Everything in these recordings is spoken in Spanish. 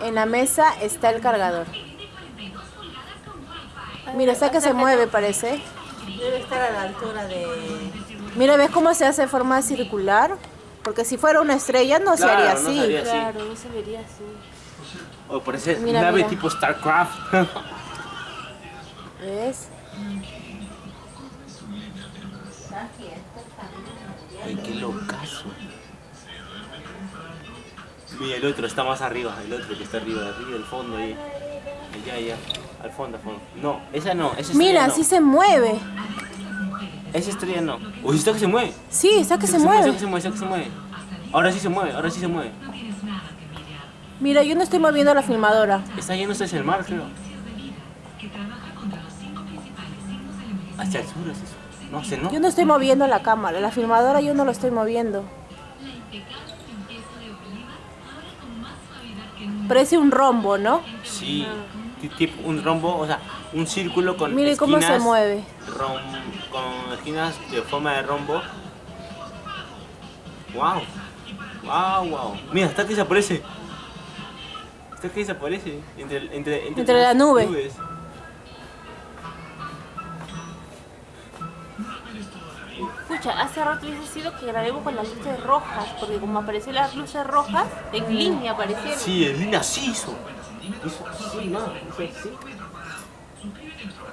En la mesa está el cargador. Mira, está que se mueve, parece. Debe estar a la altura de... Mira, ¿ves cómo se hace forma circular? Porque si fuera una estrella no se haría no así. Claro, no se vería así. O parece Mira, nave mira. tipo StarCraft. ¿Ves? Ay, qué locazo. Mira, el otro está más arriba, el otro que está arriba, arriba, del fondo ahí. Allá, allá, al fondo, al fondo. No, esa no, esa estrella Mira, no. sí se mueve. Esa estrella no. Uy, está que se mueve. Sí, está que Está se Está mueve. que se mueve, está que se mueve. Ahora sí se mueve, ahora sí se mueve. Mira, yo no estoy moviendo la filmadora. Está yéndose hacia el mar, creo. Hacia el sur es eso. No sé, ¿no? Yo no estoy moviendo la cámara, la filmadora yo no lo estoy moviendo. Parece un rombo, ¿no? Sí, ti- tipo un rombo, o sea, un círculo con Mire cómo se esquinas mueve. rom- con esquinas de forma de rombo. Wow. Wow, wow. Mira, está que desaparece. Está que desaparece entre entre entre, Entre la las nube. nubes. Escucha, hace rato hubiese sido que grabemos con las luces rojas, porque como aparecieron las luces rojas, en línea aparecieron. Sí, el Lina sí hizo. Hizo así, no, hizo así.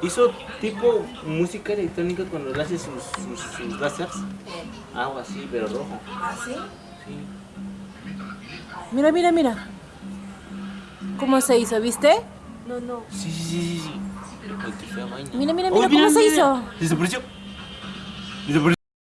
Hizo tipo música electrónica cuando le hace sus, sus, sus láseres. Algo así, pero rojo. ¿Ah, sí? Sí. Mira, mira, mira. ¿Cómo se hizo, viste? No, no. Sí, sí, sí, sí. Mira, mira, Oh, mira cómo se hizo. Desapareció. Desapareció.